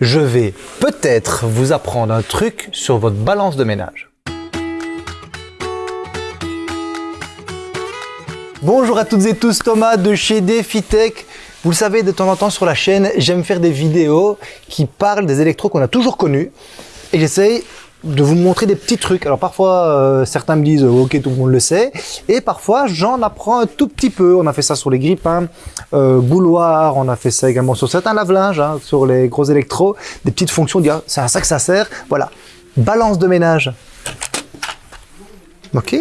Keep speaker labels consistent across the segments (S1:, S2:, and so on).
S1: je vais peut-être vous apprendre un truc sur votre balance de ménage. Bonjour à toutes et tous, Thomas de chez DefiTech. Vous le savez, de temps en temps sur la chaîne, j'aime faire des vidéos qui parlent des électros qu'on a toujours connus. Et j'essaye de vous montrer des petits trucs. Alors parfois, euh, certains me disent ok tout le monde le sait, et parfois j'en apprends un tout petit peu. On a fait ça sur les grippins, euh, bouloirs, on a fait ça également sur certains lave-linges, hein, sur les gros électros, des petites fonctions. Ah, c'est à ça que ça sert. Voilà, balance de ménage. Ok.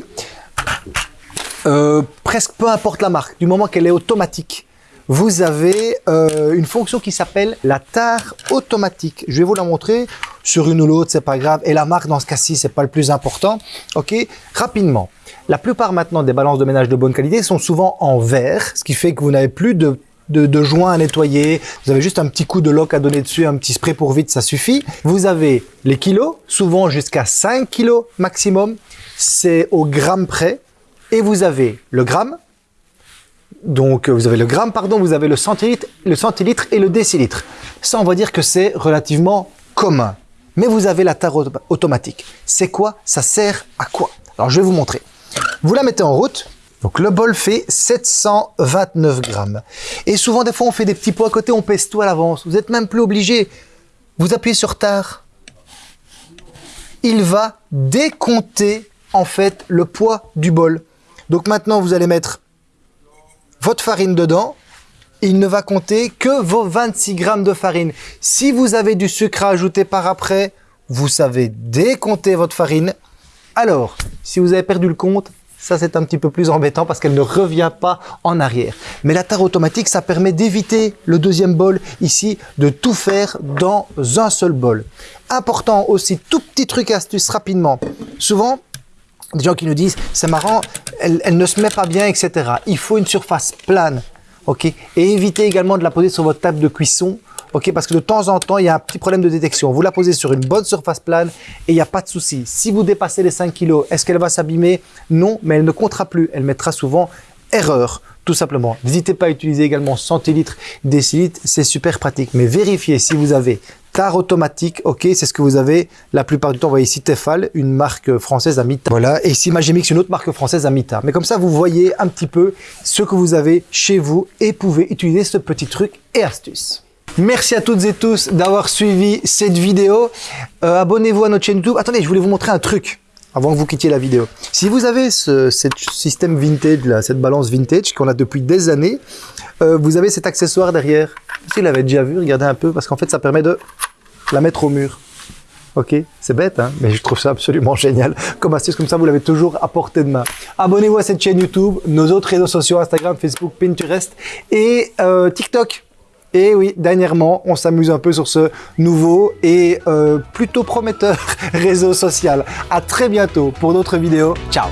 S1: Euh, presque peu importe la marque, du moment qu'elle est automatique vous avez euh, une fonction qui s'appelle la tare automatique. Je vais vous la montrer sur une ou l'autre, c'est pas grave. Et la marque, dans ce cas-ci, c'est pas le plus important. OK Rapidement. La plupart maintenant des balances de ménage de bonne qualité sont souvent en verre, ce qui fait que vous n'avez plus de de, joints à nettoyer, vous avez juste un petit coup de lock à donner dessus, un petit spray pour vide, ça suffit. Vous avez les kilos, souvent jusqu'à 5 kilos maximum, c'est au gramme près. Et vous avez le gramme, donc, vous avez le gramme, pardon, vous avez le centilitre, le centilitre et le décilitre. Ça, on va dire que c'est relativement commun. Mais vous avez la tare automatique. C'est quoi? Ça sert à quoi? Alors, je vais vous montrer. Vous la mettez en route. Donc, le bol fait 729 grammes. Et souvent, des fois, on fait des petits pots à côté, on pèse tout à l'avance. Vous n'êtes même plus obligé. Vous appuyez sur tare. Il va décompter, en fait, le poids du bol. Donc, maintenant, vous allez mettre votre farine dedans, il ne va compter que vos 26 grammes de farine. Si vous avez du sucre à ajouter par après, vous savez décompter votre farine. Alors, si vous avez perdu le compte, ça c'est un petit peu plus embêtant parce qu'elle ne revient pas en arrière. Mais la tare automatique, ça permet d'éviter le deuxième bol ici, de tout faire dans un seul bol. Important aussi, tout petit truc astuce rapidement. Souvent, des gens qui nous disent, c'est marrant, elle, ne se met pas bien, etc. Il faut une surface plane, ok? Et évitez également de la poser sur votre table de cuisson, ok? Parce que de temps en temps, il y a un petit problème de détection. Vous la posez sur une bonne surface plane et il n'y a pas de souci. Si vous dépassez les 5 kg, est-ce qu'elle va s'abîmer? Non, mais elle ne comptera plus. Elle mettra souvent erreur tout simplement. N'hésitez pas à utiliser également centilitres, décilitres, c'est super pratique. Mais vérifiez si vous avez tare automatique, ok, c'est ce que vous avez la plupart du temps. Vous voyez ici Tefal, une marque française Amita. Voilà, et ici Magimix, une autre marque française Amita. Mais comme ça, vous voyez un petit peu ce que vous avez chez vous et pouvez utiliser ce petit truc et astuce. Merci à toutes et tous d'avoir suivi cette vidéo. Euh, abonnez-vous à notre chaîne YouTube. Attendez, je voulais vous montrer un truc avant que vous quittiez la vidéo. Si vous avez ce système vintage, là, cette balance vintage qu'on a depuis des années, euh, vous avez cet accessoire derrière. Si vous l'avez déjà vu, regardez un peu, parce qu'en fait, ça permet de la mettre au mur. Ok, c'est bête, hein mais je trouve ça absolument génial. Comme astuce, comme ça, vous l'avez toujours à portée de main. Abonnez-vous à cette chaîne YouTube, nos autres réseaux sociaux, Instagram, Facebook, Pinterest et euh, TikTok. Et oui, dernièrement, on s'amuse un peu sur ce nouveau et euh, plutôt prometteur réseau social. À très bientôt pour d'autres vidéos. Ciao